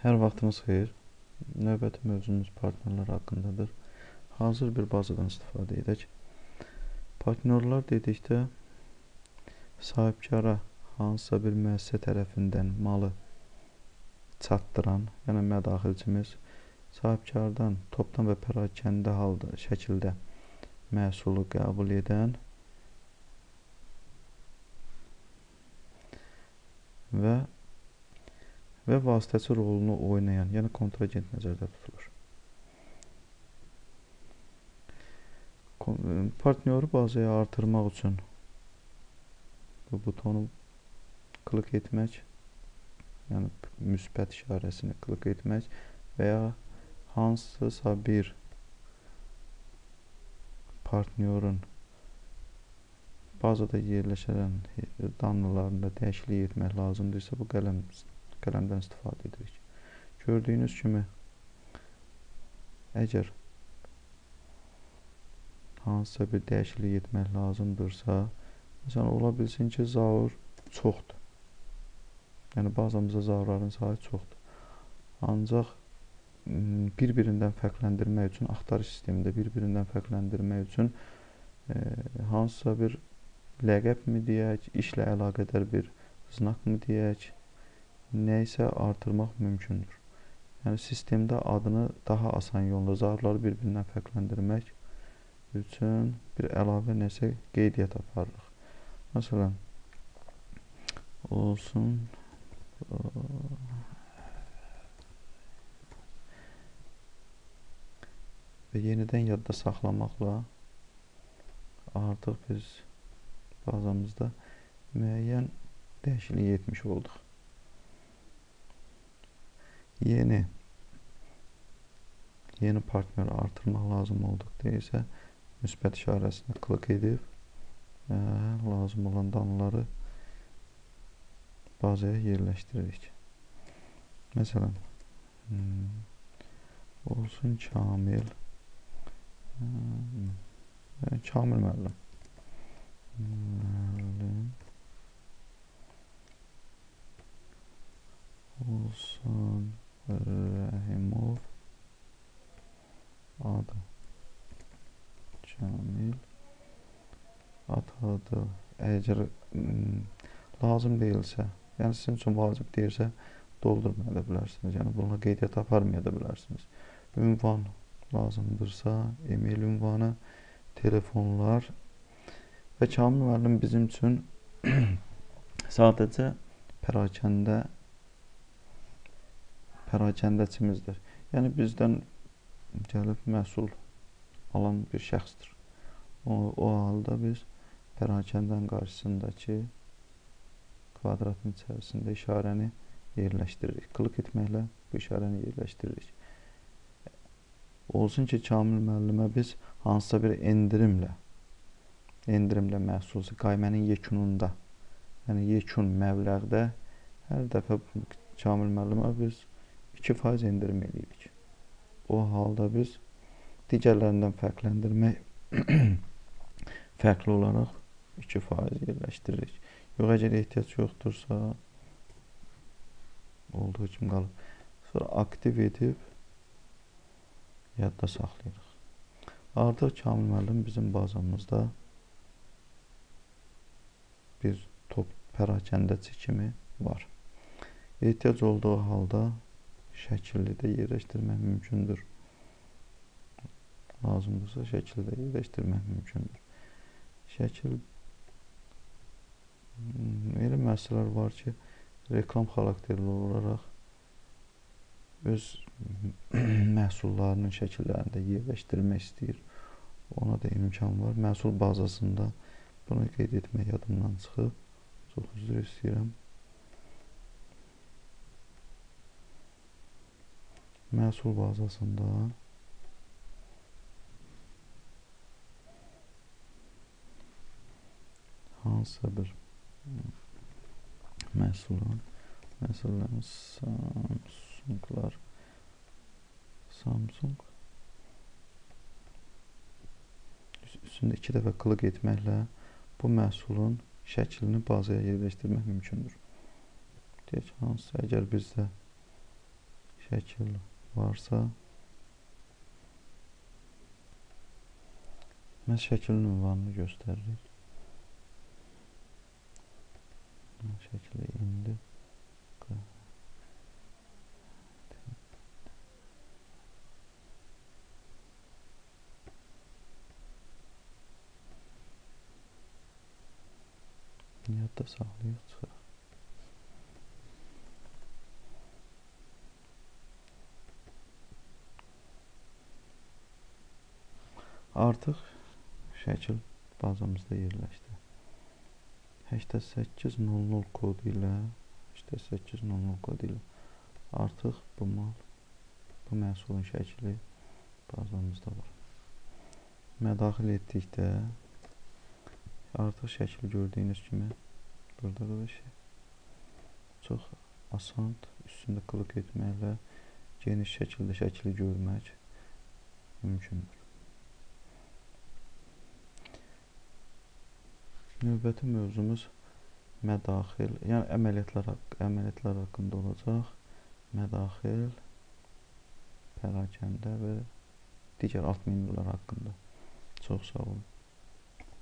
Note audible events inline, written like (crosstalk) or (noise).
Hər vaxtınız xeyir. Növbəti mövzumuz partnyorlar haqqındadır. Hazır bir bazadan istifadə edək. Partnyorlar dedikdə sahibkara hansısa bir müəssisə tərəfindən malı çatdıran, yəni mədaxilçimiz sahibkardan topdan və pərakəndə halda şəkildə məhsulu qəbul edən və və vasitəçi rolunu oynayan, yəni kontragent nəzərdə tutulur. Partnyoru bazaya artırmaq üçün bu butonu klik etmək, yəni müsbət işarəsini klik etmək və ya hansısa bir partnyorun bazada yerləşən danlılarında dəyişiklik etmək lazımdırsa bu qələm qələmdən istifadə edirik. Gördüyünüz kimi əgər hansısa bir dəyişiklik etmək lazımdırsa, məsələn, ola bilsin ki, zaur çoxdur. Yəni, bazamızda zaurların sayı çoxdur. Ancaq bir-birindən fərqləndirmək üçün, axtarış sistemində bir-birindən fərqləndirmək üçün e, hansısa bir ləqəb mi deyək, işlə əlaqədar bir znak mı deyək, nə isə artırmaq mümkündür. Yəni sistemdə adını daha asan yolla zarları bir-birindən fərqləndirmək üçün bir əlavə nəsə qeydiyyat aparırıq. Məsələn, olsun və yenidən yadda saxlamaqla artıq biz bazamızda müəyyən dəyişiklik etmiş olduq yeni yeni partner artırmaq lazım olduqda isə müsbət işarəsinə klik edib ə, lazım olan danları bazaya yerləşdiririk. Məsələn, hmm, olsun Kamil hmm, Kamil müəllim olsun Rəhimov adı Kamil atadı əgər lazım deyilsə yəni sizin üçün vacib deyilsə doldurmaya da bilərsiniz yəni bununla qeydiyyat aparmaya da bilərsiniz ünvan lazımdırsa e-mail ünvanı telefonlar və Kamil müəllim bizim üçün (clears throat) sadəcə pərakəndə pərakəndəçimizdir. Yəni bizdən gəlib məhsul alan bir şəxsdir. O, o halda biz pərakəndən qarşısındakı kvadratın içərisində işarəni yerləşdiririk. Klik etməklə bu işarəni yerləşdiririk. Olsun ki, Kamil müəllimə biz hansısa bir endirimlə endirimlə məhsul qaymənin yekununda, yəni yekun məbləğdə hər dəfə Kamil müəllimə biz 2% endirim eləyirik. O halda biz digərlərindən fərqləndirmək (clears throat) fərqli olaraq 2% yerləşdiririk. Yox, əgər ehtiyac yoxdursa olduğu kimi qalıb. Sonra aktiv edib yadda saxlayırıq. Artıq Kamil müəllim bizim bazamızda bir top pərakəndəçi kimi var. Ehtiyac olduğu halda şəkilli də yerləşdirmək mümkündür. Lazımdırsa şəkilli də yerləşdirmək mümkündür. Şəkil elə müəssisələr var ki, reklam xarakterli olaraq öz (clears throat) məhsullarının şəkillərini də yerləşdirmək istəyir. Ona da imkan var. Məhsul bazasında bunu qeyd etmək yadımdan çıxıb. Çox üzr istəyirəm. məhsul bazasında hansısa bir məhsulun məsələn Samsunglar Samsung üstündə iki dəfə klik etməklə bu məhsulun şəklini bazaya yerləşdirmək mümkündür. Deyək, hansısa əgər bizdə şəkil varsa Mən şəklin ünvanını göstəririk. Şəkli indi Yadda saxlayıq çıxaq. Artıq şəkil bazamızda yerləşdi. 8800 kodu ilə 8800 kodu ilə artıq bu mal bu məhsulun şəkli bazamızda var. Mədaxil etdikdə artıq şəkli gördüyünüz kimi burada qardaşlar çox asandır. Üstündə klik etməklə geniş şəkildə şəkli görmək mümkündür. Növbəti mövzumuz mədaxil, yəni əməliyyatlar, əməliyyatlar haqqında olacaq. Mədaxil, pərakəndə və digər alt menyular haqqında. Çox sağ olun.